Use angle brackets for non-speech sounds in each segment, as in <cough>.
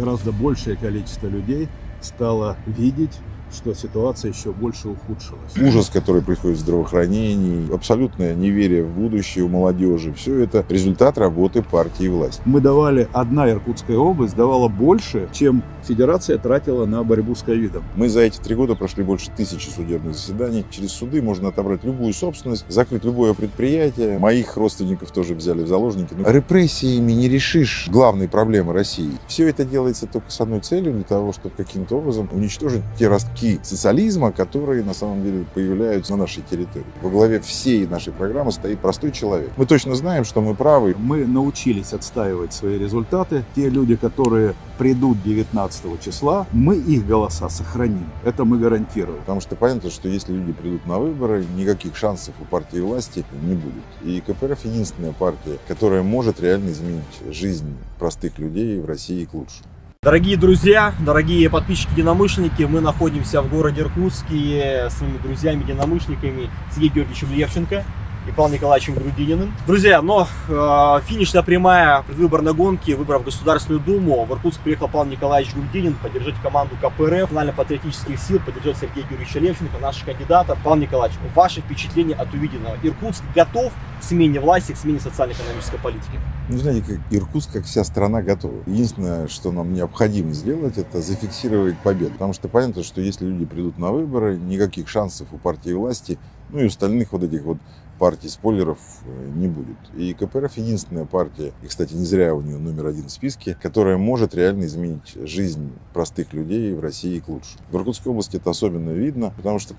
Гораздо большее количество людей стало видеть что ситуация еще больше ухудшилась. Ужас, который происходит в здравоохранении, абсолютное неверие в будущее у молодежи, все это результат работы партии и власти. Мы давали, одна Иркутская область давала больше, чем Федерация тратила на борьбу с ковидом. Мы за эти три года прошли больше тысячи судебных заседаний. Через суды можно отобрать любую собственность, закрыть любое предприятие. Моих родственников тоже взяли в заложники. Но репрессиями не решишь главные проблемы России. Все это делается только с одной целью, для того, чтобы каким-то образом уничтожить те ростки социализма, которые на самом деле появляются на нашей территории. Во главе всей нашей программы стоит простой человек. Мы точно знаем, что мы правы. Мы научились отстаивать свои результаты. Те люди, которые придут 19 числа, мы их голоса сохраним. Это мы гарантируем. Потому что понятно, что если люди придут на выборы, никаких шансов у партии власти не будет. И КПРФ единственная партия, которая может реально изменить жизнь простых людей в России к лучшему. Дорогие друзья, дорогие подписчики-единомышленники, мы находимся в городе Иркутске с своими друзьями-единомышленниками Сергеем Георгиевичем Левченко и Павлом Николаевичем Грудининым. Друзья, но э, финишная прямая предвыборной гонки, выборов в Государственную Думу. В Иркутск приехал Павел Николаевич Грудинин поддержать команду КПРФ, национально-патриотических сил, поддержать Сергея Георгиевича Левченко, наших кандидатов. Павел Николаевич, ваши впечатления от увиденного? Иркутск готов к смене власти, к смене социально-экономической политики? Ну, знаете, как Иркутск, как вся страна, готова. Единственное, что нам необходимо сделать, это зафиксировать победу. Потому что понятно, что если люди придут на выборы, никаких шансов у партии власти, ну и остальных вот этих вот партий спойлеров э, не будет. И КПРФ единственная партия, и, кстати, не зря у нее номер один в списке, которая может реально изменить жизнь простых людей в России к лучшему. В Иркутской области это особенно видно, потому что,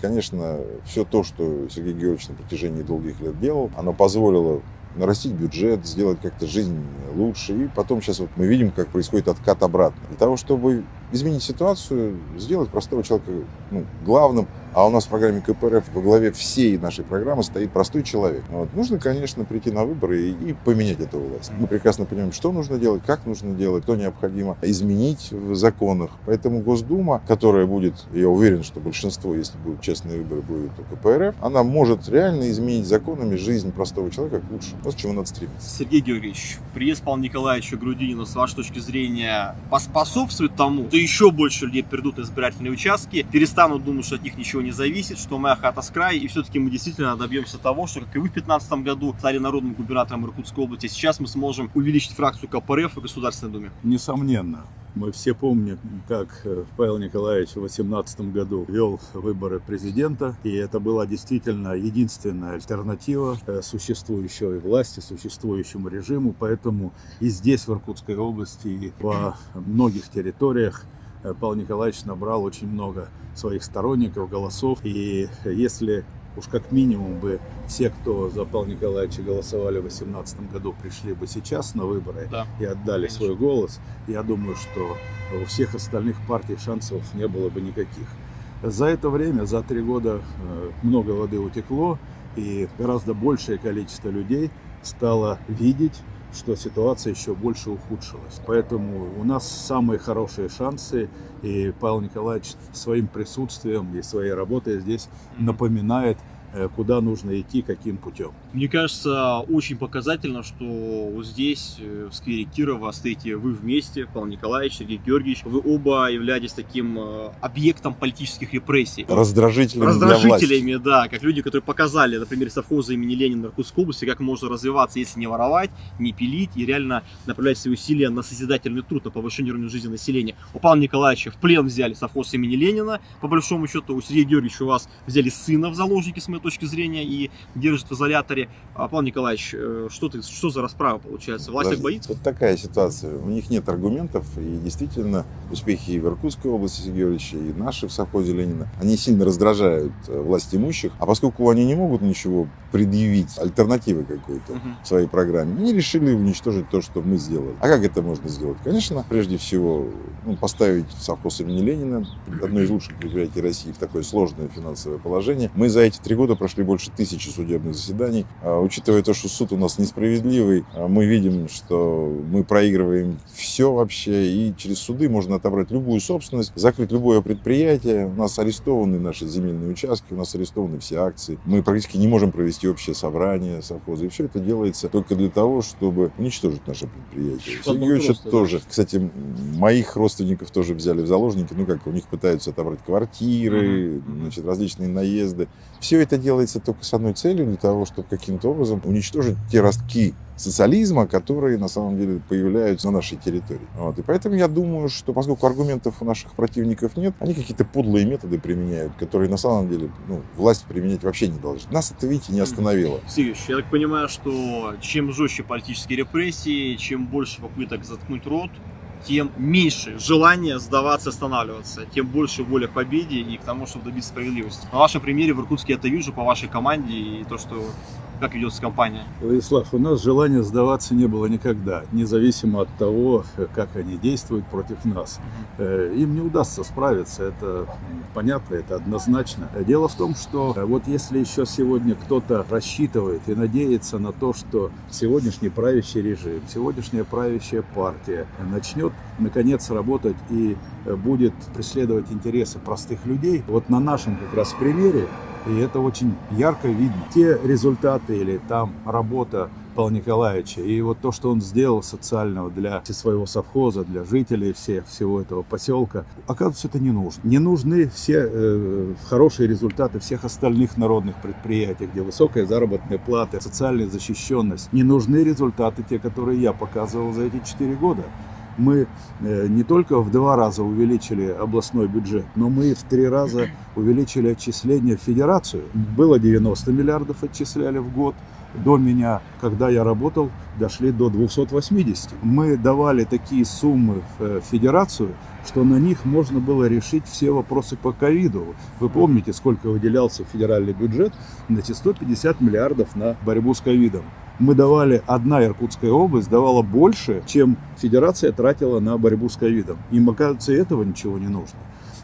конечно, все то, что Сергей Георгиевич на протяжении долгих лет делал, оно позволило нарастить бюджет, сделать как-то жизнь лучше. И потом сейчас вот мы видим, как происходит откат обратно. Для того, чтобы изменить ситуацию, сделать простого человека ну, главным, а у нас в программе КПРФ во главе всей нашей программы стоит простой человек. Вот. Нужно, конечно, прийти на выборы и, и поменять эту власть. Мы прекрасно понимаем, что нужно делать, как нужно делать, что необходимо изменить в законах. Поэтому Госдума, которая будет, я уверен, что большинство, если будут честные выборы, будет у КПРФ, она может реально изменить законами жизнь простого человека к лучшему. Вот к чему надо стремиться. Сергей Георгиевич, приезд Павла Николаевича Грудинина, с вашей точки зрения, поспособствует тому, что еще больше людей придут на избирательные участки, перестанут думать, что от них ничего не зависит, что моя хата с края, и все-таки мы действительно добьемся того, что, как и вы в 2015 году стали народным губернатором Иркутской области, сейчас мы сможем увеличить фракцию КПРФ в Государственной Думе. Несомненно. Мы все помним, как э, Павел Николаевич в 2018 году вел выборы президента, и это была действительно единственная альтернатива э, существующей власти, существующему режиму. Поэтому и здесь, в Иркутской области, и во многих территориях Павел Николаевич набрал очень много своих сторонников, голосов. И если уж как минимум бы все, кто за Павла Николаевича голосовали в 2018 году, пришли бы сейчас на выборы да, и отдали конечно. свой голос, я думаю, что у всех остальных партий шансов не было бы никаких. За это время, за три года, э, много воды утекло, и гораздо большее количество людей стало видеть что ситуация еще больше ухудшилась. Поэтому у нас самые хорошие шансы, и Павел Николаевич своим присутствием и своей работой здесь напоминает куда нужно идти, каким путем. Мне кажется, очень показательно, что вот здесь, э, в сквере Кирова, стоите вы вместе, Павел Николаевич, Сергей Георгиевич. Вы оба являетесь таким э, объектом политических репрессий. Раздражителями Раздражителями, да, как люди, которые показали, например, совхоза имени Ленина в Иркутской области, как можно развиваться, если не воровать, не пилить и реально направлять свои усилия на созидательный труд, на повышение уровня жизни населения. У Павла Николаевича в плен взяли совхоз имени Ленина, по большому счету, у Сергея Георгиевича у вас взяли сына в заложники, с моей точки зрения, и держит в изоляторе. А, Павел Николаевич, э, что, ты, что за расправа получается? Власть Подожди, боится? Вот такая ситуация. У них нет аргументов, и действительно успехи и в Иркутской области Сергеевича, и наши в совхозе Ленина, они сильно раздражают э, власть имущих, а поскольку они не могут ничего предъявить, альтернативы какой-то угу. в своей программе, они решили уничтожить то, что мы сделали. А как это можно сделать? Конечно, прежде всего, ну, поставить совхоз имени Ленина, одно из лучших предприятий России, в такое сложное финансовое положение. Мы за эти три года прошли больше тысячи судебных заседаний. А, учитывая то, что суд у нас несправедливый, а, мы видим, что мы проигрываем все вообще, и через суды можно отобрать любую собственность, закрыть любое предприятие. У нас арестованы наши земельные участки, у нас арестованы все акции. Мы практически не можем провести общее собрание совхоза. И все это делается только для того, чтобы уничтожить наше предприятие. Сергей Юрьевич тоже. Кстати, моих родственников тоже взяли в заложники. Ну как, у них пытаются отобрать квартиры, значит, различные наезды. Все это делается только с одной целью, для того, чтобы каким-то образом уничтожить те ростки социализма, которые на самом деле появляются на нашей территории. Вот. И поэтому я думаю, что поскольку аргументов у наших противников нет, они какие-то подлые методы применяют, которые на самом деле ну, власть применять вообще не должна. Нас это, видите, не остановило. Сергеевич, я так понимаю, что чем жестче политические репрессии, чем больше попыток заткнуть рот, тем меньше желания сдаваться, останавливаться, тем больше воля к победе и к тому, чтобы добиться справедливости. На вашем примере в Иркутске это вижу, по вашей команде и то, что как ведется компания? Владислав, у нас желания сдаваться не было никогда, независимо от того, как они действуют против нас. Угу. Им не удастся справиться, это понятно, это однозначно. Дело в том, что э, вот если еще сегодня кто-то рассчитывает и надеется на то, что сегодняшний правящий режим, сегодняшняя правящая партия начнет наконец работать и э, будет преследовать интересы простых людей, вот на нашем как раз примере и это очень ярко видно. Те результаты или там работа Павла Николаевича и вот то, что он сделал социального для своего совхоза, для жителей все, всего этого поселка, оказывается, это не нужно. Не нужны все э, хорошие результаты всех остальных народных предприятий, где высокая заработная плата, социальная защищенность. Не нужны результаты те, которые я показывал за эти четыре года мы э, не только в два раза увеличили областной бюджет, но мы в три раза увеличили отчисления в федерацию. Было 90 миллиардов отчисляли в год. До меня, когда я работал, дошли до 280. Мы давали такие суммы в э, федерацию, что на них можно было решить все вопросы по ковиду. Вы помните, сколько выделялся федеральный бюджет? Значит, 150 миллиардов на борьбу с ковидом мы давали, одна Иркутская область давала больше, чем федерация тратила на борьбу с ковидом. Им, оказывается, этого ничего не нужно.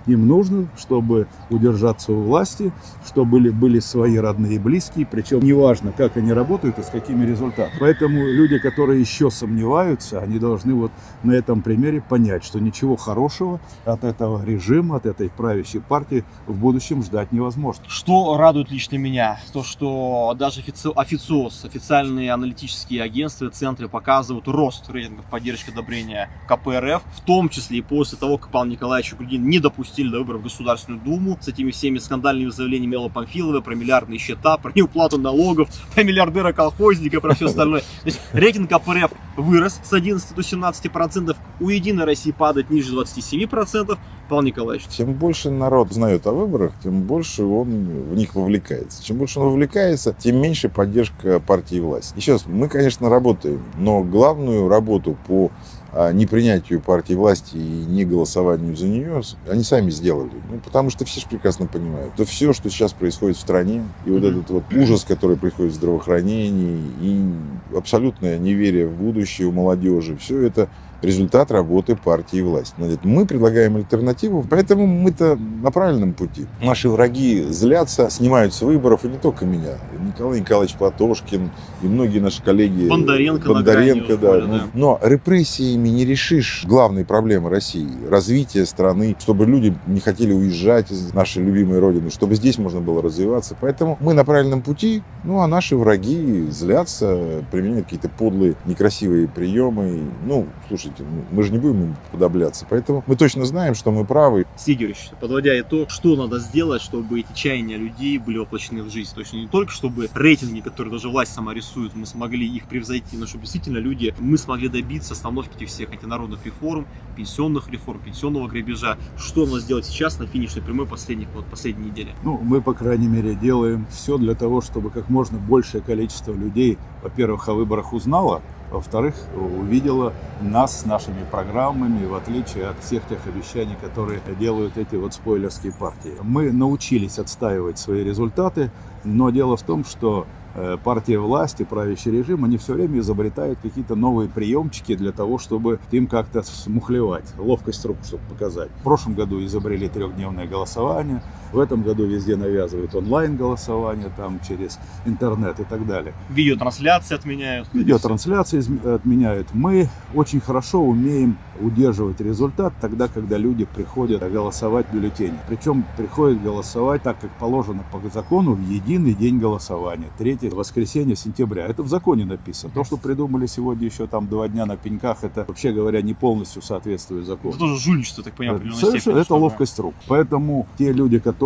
Им нужно, чтобы удержаться у власти, чтобы были, были свои родные и близкие, причем неважно, как они работают и с какими результатами. Поэтому люди, которые еще сомневаются, они должны вот на этом примере понять, что ничего хорошего от этого режима, от этой правящей партии в будущем ждать невозможно. Что радует лично меня? То, что даже офици... официоз, официальные аналитические агентства, центры показывают рост рейтингов поддержки одобрения КПРФ, в том числе и после того, как Павел Николаевич Грудин не допустил допустили до выборов в Государственную Думу с этими всеми скандальными заявлениями Элла Памфилова про миллиардные счета, <laughs> про неуплату налогов, про миллиардера-колхозника, про все остальное. То есть рейтинг КПРФ вырос с 11 до 17 процентов, у Единой России падает ниже 27 процентов. Павел Николаевич. Чем больше народ знает о выборах, тем больше он в них вовлекается. Чем больше он вовлекается, тем меньше поддержка партии власти. Еще раз, мы, конечно, работаем, но главную работу по непринятию партии власти и не голосованию за нее, они сами сделали. Ну, потому что все же прекрасно понимают, что все, что сейчас происходит в стране, и вот этот вот ужас, который происходит в здравоохранении, и абсолютное неверие в будущее у молодежи, все это результат работы партии и власти. Мы предлагаем альтернативу, поэтому мы-то на правильном пути. Наши враги злятся, снимают с выборов, и не только меня. Николай Николаевич Платошкин и многие наши коллеги. Бондаренко, Бондаренко да. Уходит, да. Но репрессиями не решишь главной проблемы России. Развитие страны, чтобы люди не хотели уезжать из нашей любимой родины, чтобы здесь можно было развиваться. Поэтому мы на правильном пути, ну а наши враги злятся, применяют какие-то подлые, некрасивые приемы. Ну, слушайте, слушайте, мы же не будем им подобляться. Поэтому мы точно знаем, что мы правы. Сигерич, подводя итог, что надо сделать, чтобы эти чаяния людей были воплощены в жизнь? То есть не только чтобы рейтинги, которые даже власть сама рисует, мы смогли их превзойти, но чтобы действительно люди, мы смогли добиться остановки этих всех антинародных реформ, пенсионных реформ, пенсионного грабежа. Что надо сделать сейчас на финишной прямой последних, вот, последней недели? Ну, мы, по крайней мере, делаем все для того, чтобы как можно большее количество людей, во-первых, о выборах узнало, во-вторых, увидела нас с нашими программами, в отличие от всех тех обещаний, которые делают эти вот спойлерские партии. Мы научились отстаивать свои результаты, но дело в том, что э, партия власти, правящий режим, они все время изобретают какие-то новые приемчики для того, чтобы им как-то смухлевать, ловкость рук, чтобы показать. В прошлом году изобрели трехдневное голосование, В этом году везде навязывают онлайн-голосование, там через интернет и так далее. Видеотрансляции отменяют. Видеотрансляции отменяют. Мы очень хорошо умеем удерживать результат тогда, когда люди приходят голосовать в. Причем приходят голосовать так, как положено по закону, в единый день голосования. Третье воскресенье сентября. Это в законе написано. То, что придумали сегодня еще там два дня на пеньках, это, вообще говоря, не полностью соответствует закону. Это тоже жульничество, так понимаю, в степени, это ловкость рук. Поэтому те люди, которые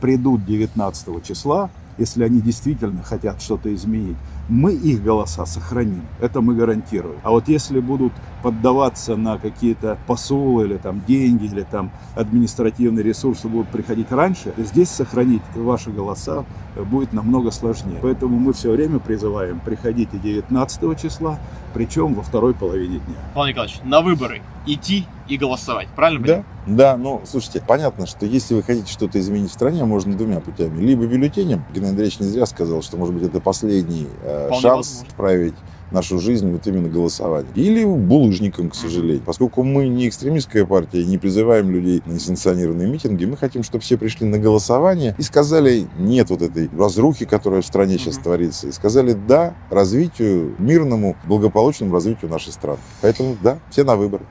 придут 19 числа, если они действительно хотят что-то изменить, мы их голоса сохраним. Это мы гарантируем. А вот если будут поддаваться на какие-то посулы или там деньги, или там административные ресурсы будут приходить раньше, здесь сохранить ваши голоса будет намного сложнее. Поэтому мы все время призываем, приходите 19 числа, причем во второй половине дня. Павел Николаевич, на выборы идти и голосовать, правильно? Да, да, ну, слушайте, понятно, что если вы хотите что-то изменить в стране, можно двумя путями. Либо бюллетенем, Геннадий Андреевич не зря сказал, что, может быть, это последний э, Вполне шанс возможно. вправить нашу жизнь вот именно голосованием. Или булыжником, к сожалению. Поскольку мы не экстремистская партия не призываем людей на несанкционированные митинги, мы хотим, чтобы все пришли на голосование и сказали нет вот этой разрухи, которая в стране сейчас творится, и сказали да развитию, мирному, благополучному развитию нашей страны. Поэтому да, все на выборы.